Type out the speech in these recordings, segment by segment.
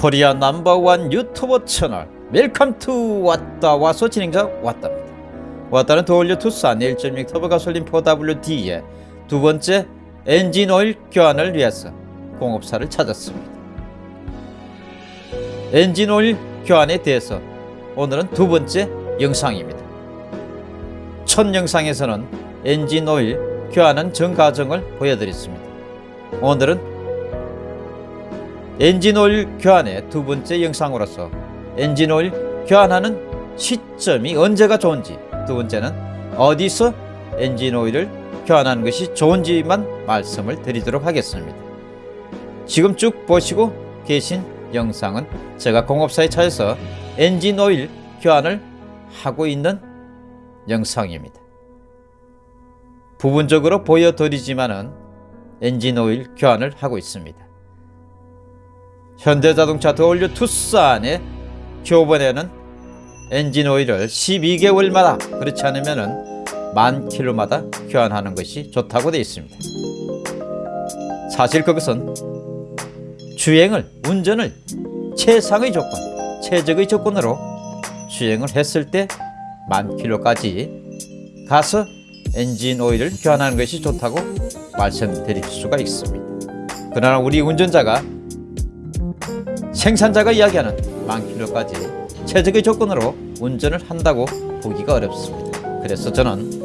Korea number one 유튜버 채널 welcome to 왔다 와서 진행자 왔답니다. 왔다는 The all new 투싼 1.6 터보 가솔린 4WD의 두 번째 엔진 오일 교환을 위해서 공업사를 찾았습니다. 엔진 오일 교환에 대해서 오늘은 두 번째 영상입니다. 첫 영상에서는 엔진 오일 교환은 전 과정을 보여드렸습니다. 오늘은 엔진 오일 교환의 두 번째 영상으로서 엔진 오일 교환하는 시점이 언제가 좋은지 두 번째는 어디서 엔진 오일을 교환하는 것이 좋은지만 말씀을 드리도록 하겠습니다. 지금 쭉 보시고 계신 영상은 제가 공업사에 차에서 엔진 오일 교환을 하고 있는 영상입니다. 부분적으로 보여드리지만은 엔진 오일 교환을 하고 있습니다. 현대자동차 더올려 투싼의 교번에는 엔진 오일을 12개월마다 그렇지 않으면 만 킬로마다 교환하는 것이 좋다고 되어 있습니다. 사실 그것은 주행을 운전을 최상의 조건, 최적의 조건으로 주행을 했을 때 만 킬로까지 가서 엔진 오일을 교환하는 것이 좋다고 말씀드릴 수가 있습니다. 그러나 우리 운전자가 생산자가 이야기하는 만 킬로까지 최적의 조건으로 운전을 한다고 보기가 어렵습니다. 그래서 저는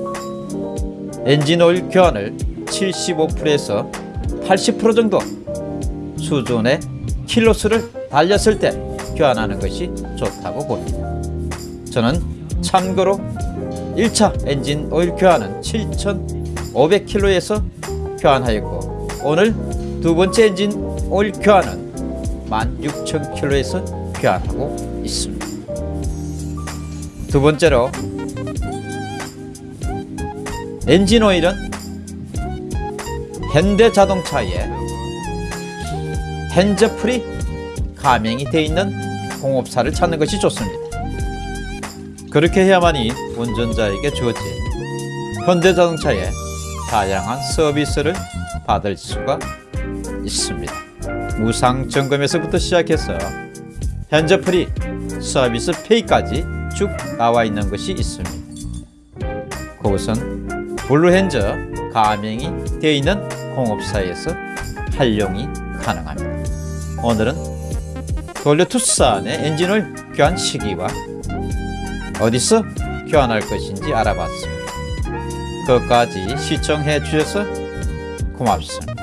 엔진 오일 교환을 75%에서 80% 정도 수준의 킬로수를 달렸을 때 교환하는 것이 좋다고 봅니다. 저는 참고로 1차 엔진 오일 교환은 7,500km에서 교환하였고 오늘 두 번째 엔진 오일 교환은 16,000km에서 교환하고 있습니다. 두 번째로 엔진 오일은 현대자동차에 핸즈프리 가맹이 되어 있는 공업사를 찾는 것이 좋습니다. 그렇게 해야만이 운전자에게 주어진 현대자동차의 다양한 서비스를 받을 수가 있습니다. 무상 점검에서부터 시작해서 현저 프리 서비스 페이까지 쭉 나와 있는 것이 있습니다. 그것은 블루핸저 가맹이 되어 있는 공업사에서 활용이 가능합니다. 오늘은 돌려 투싼의 엔진을 교환 시기와 어디서 교환할 것인지 알아봤습니다. 끝까지 시청해 주셔서 고맙습니다.